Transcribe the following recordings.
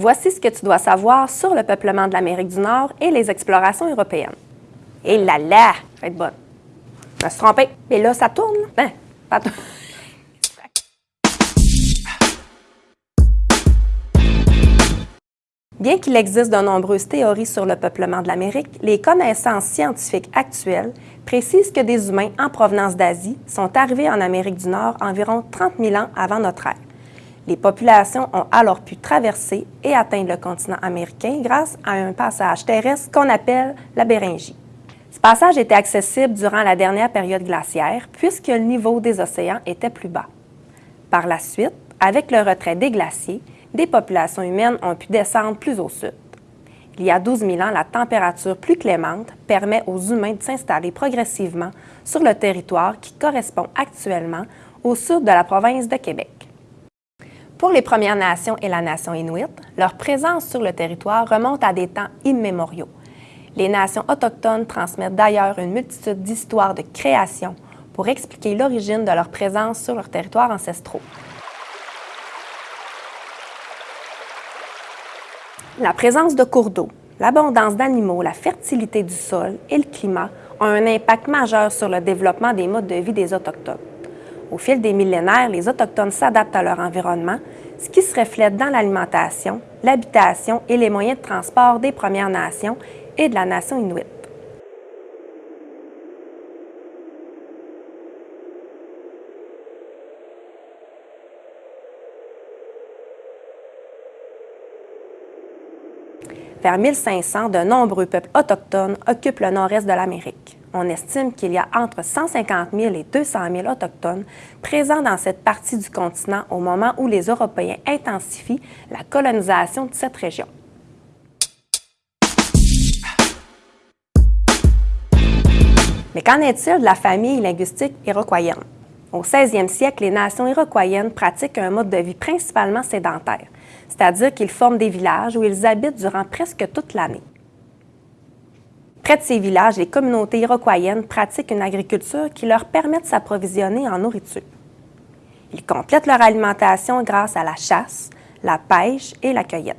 ce que tu dois savoir sur le peuplement de l'Amérique du Nord et les explorations européennes. Et là là, je vais être bonne. Je me suis trompée. Et là, ça tourne. Hein? Pas. Bien qu'il existe de nombreuses théories sur le peuplement de l'Amérique, les connaissances scientifiques actuelles précisent que des humains en provenance d'Asie sont arrivés en Amérique du Nord environ 30 000 ans avant notre ère. Les populations ont alors pu traverser et atteindre le continent américain grâce à un passage terrestre qu'on appelle la Béringie. Ce passage était accessible durant la dernière période glaciaire puisque le niveau des océans était plus bas. Par la suite, avec le retrait des glaciers, des populations humaines ont pu descendre plus au sud. Il y a 12 000 ans, la température plus clémente permet aux humains de s'installer progressivement sur le territoire qui correspond actuellement au sud de la province de Québec. Pour les Premières Nations et la nation Inuit, leur présence sur le territoire remonte à des temps immémoriaux. Les nations autochtones transmettent d'ailleurs une multitude d'histoires de création pour expliquer l'origine de leur présence sur leurs territoires ancestraux. La présence de cours d'eau, l'abondance d'animaux, la fertilité du sol et le climat ont un impact majeur sur le développement des modes de vie des Autochtones. Au fil des millénaires, les Autochtones s'adaptent à leur environnement, ce qui se reflète dans l'alimentation, l'habitation et les moyens de transport des Premières Nations et de la nation Inuit. Vers 1500, de nombreux peuples autochtones occupent le nord-est de l'Amérique. On estime qu'il y a entre 150 000 et 200 000 Autochtones présents dans cette partie du continent au moment où les Européens intensifient la colonisation de cette région. Mais qu'en est-il de la famille linguistique iroquoienne? Au 16e siècle, les nations iroquoiennes pratiquent un mode de vie principalement sédentaire, c'est-à-dire qu'ils forment des villages où ils habitent durant presque toute l'année. Près de ces villages, les communautés iroquoiennes pratiquent une agriculture qui leur permet de s'approvisionner en nourriture. Ils complètent leur alimentation grâce à la chasse, la pêche et la cueillette.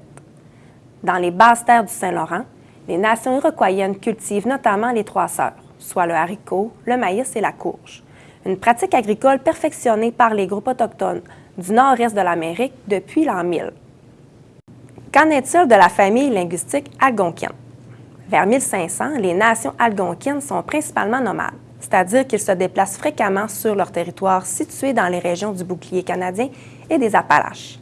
Dans les basses terres du Saint-Laurent, les nations iroquoiennes cultivent notamment les trois sœurs, soit le haricot, le maïs et la courge, une pratique agricole perfectionnée par les groupes autochtones du nord-est de l'Amérique depuis l'an 1000. Qu'en est-il de la famille linguistique algonquienne? Vers 1500, les nations algonquines sont principalement nomades, c'est-à-dire qu'ils se déplacent fréquemment sur leur territoire situé dans les régions du bouclier canadien et des Appalaches.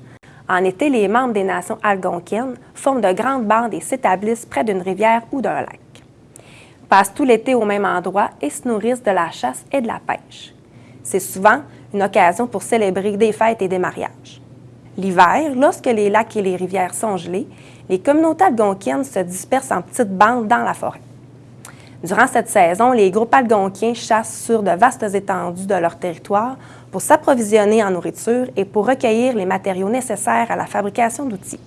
En été, les membres des nations algonquines forment de grandes bandes et s'établissent près d'une rivière ou d'un lac. Passent tout l'été au même endroit et se nourrissent de la chasse et de la pêche. C'est souvent une occasion pour célébrer des fêtes et des mariages. L'hiver, lorsque les lacs et les rivières sont gelés, les communautés algonquiennes se dispersent en petites bandes dans la forêt. Durant cette saison, les groupes algonquiens chassent sur de vastes étendues de leur territoire pour s'approvisionner en nourriture et pour recueillir les matériaux nécessaires à la fabrication d'outils.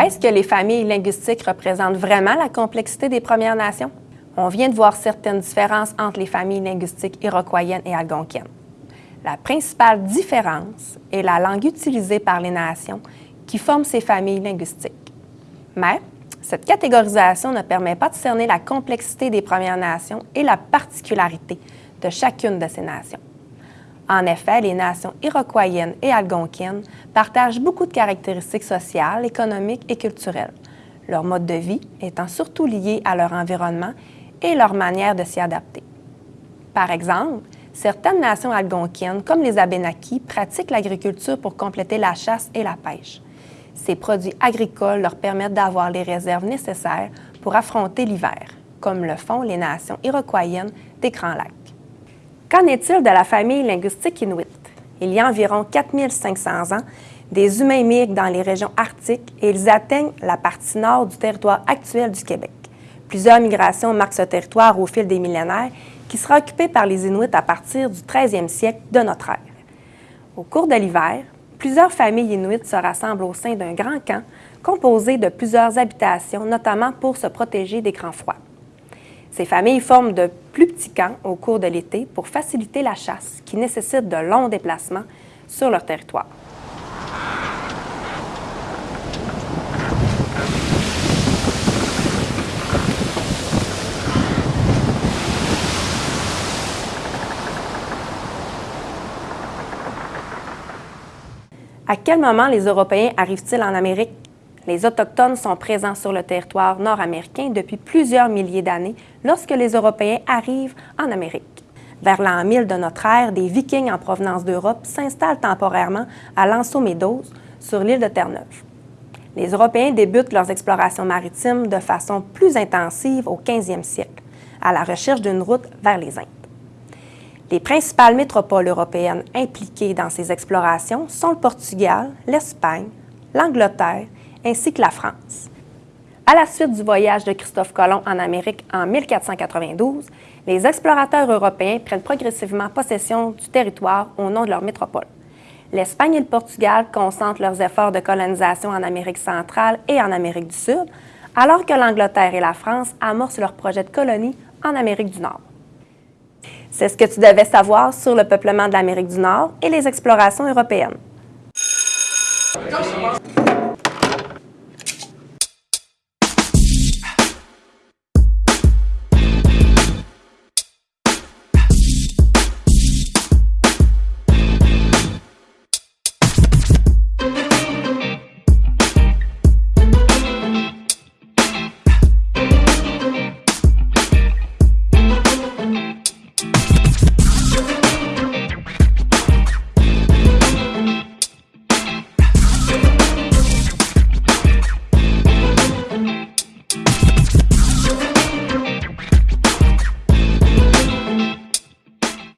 Est-ce que les familles linguistiques représentent vraiment la complexité des Premières Nations? On vient de voir certaines différences entre les familles linguistiques iroquoiennes et algonquiennes. La principale différence est la langue utilisée par les nations qui forment ces familles linguistiques. Mais cette catégorisation ne permet pas de cerner la complexité des Premières Nations et la particularité de chacune de ces nations. En effet, les nations iroquoiennes et algonquines partagent beaucoup de caractéristiques sociales, économiques et culturelles, leur mode de vie étant surtout lié à leur environnement et leur manière de s'y adapter. Par exemple, certaines nations algonquines, comme les Abénakis, pratiquent l'agriculture pour compléter la chasse et la pêche. Ces produits agricoles leur permettent d'avoir les réserves nécessaires pour affronter l'hiver, comme le font les nations iroquoiennes des Grands Lacs. Qu'en est-il de la famille linguistique inuit? Il y a environ 4500 ans, des humains migrent dans les régions arctiques et ils atteignent la partie nord du territoire actuel du Québec. Plusieurs migrations marquent ce territoire au fil des millénaires qui sera occupée par les Inuits à partir du 13e siècle de notre ère. Au cours de l'hiver, plusieurs familles inuites se rassemblent au sein d'un grand camp composé de plusieurs habitations, notamment pour se protéger des grands froids. Ces familles forment de plus petits camps au cours de l'été pour faciliter la chasse, qui nécessite de longs déplacements sur leur territoire. À quel moment les Européens arrivent-ils en Amérique? Les Autochtones sont présents sur le territoire nord-américain depuis plusieurs milliers d'années lorsque les Européens arrivent en Amérique. Vers l'an 1000 de notre ère, des Vikings en provenance d'Europe s'installent temporairement à Lanceau sur l'île de Terre-Neuve. Les Européens débutent leurs explorations maritimes de façon plus intensive au 15e siècle, à la recherche d'une route vers les Indes. Les principales métropoles européennes impliquées dans ces explorations sont le Portugal, l'Espagne, l'Angleterre ainsi que la France. À la suite du voyage de Christophe Colomb en Amérique en 1492, les explorateurs européens prennent progressivement possession du territoire au nom de leur métropole. L'Espagne et le Portugal concentrent leurs efforts de colonisation en Amérique centrale et en Amérique du Sud, alors que l'Angleterre et la France amorcent leur projet de colonie en Amérique du Nord. C'est ce que tu devais savoir sur le peuplement de l'Amérique du Nord et les explorations européennes.